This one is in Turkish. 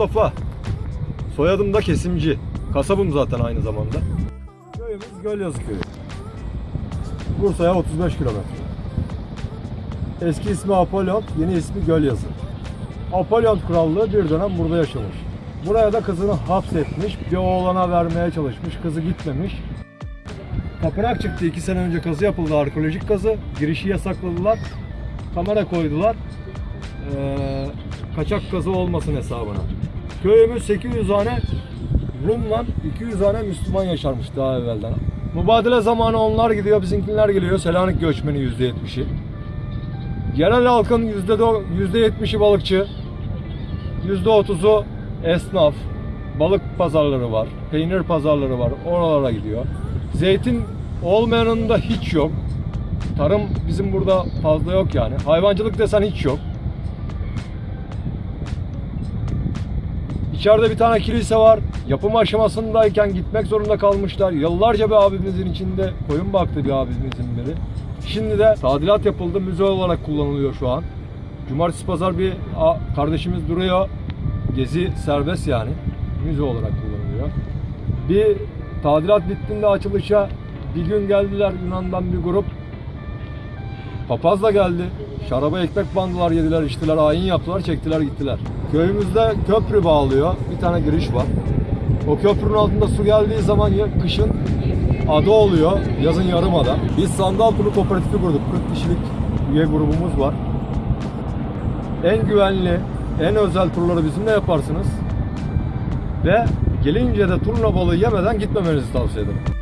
Mustafa. Soyadım da Kesimci. Kasabım zaten aynı zamanda. Köyümüz Gölyazı Köyü. Bursa'ya 35 kilometre. Eski ismi Apollon, yeni ismi Gölyazı. Apollon Krallığı bir dönem burada yaşamış. Buraya da kızını hapsetmiş, bir oğlana vermeye çalışmış, kızı gitmemiş. Tapınak çıktı iki sene önce kazı yapıldı, arkeolojik kazı. Girişi yasakladılar, kamera koydular. Ee, kaçak kazı olmasın hesabına. Köyümüz 800 tane Rum'la 200 tane Müslüman yaşarmış daha evvelden. Mübadele zamanı onlar gidiyor, bizimkiler geliyor. Selanik göçmeni %70'i. Yerel halkın %70'i balıkçı, %30'u esnaf, balık pazarları var, peynir pazarları var, oralara gidiyor. Zeytin olmayanın da hiç yok. Tarım bizim burada fazla yok yani. Hayvancılık desen hiç yok. İçeride bir tane kilise var. Yapım aşamasındayken gitmek zorunda kalmışlar. Yıllarca bir abimizin içinde koyun baktı bir abimizin biri. Şimdi de tadilat yapıldı. Müze olarak kullanılıyor şu an. Cumartesi pazar bir kardeşimiz duruyor. Gezi serbest yani. Müze olarak kullanılıyor. Bir tadilat bittiğinde açılışa bir gün geldiler Yunan'dan bir grup. Papaz da geldi. Şaraba ekmek bandılar, yediler, içtiler, ayin yaptılar, çektiler, gittiler. Köyümüzde köprü bağlıyor. Bir tane giriş var. O köprünün altında su geldiği zaman kışın ada oluyor, yazın yarımada. Biz Sandal Turu Kooperatifi kurduk. 40 kişilik üye grubumuz var. En güvenli, en özel turları bizimle yaparsınız. Ve gelince de turna balığı yemeden gitmemenizi tavsiye ederim.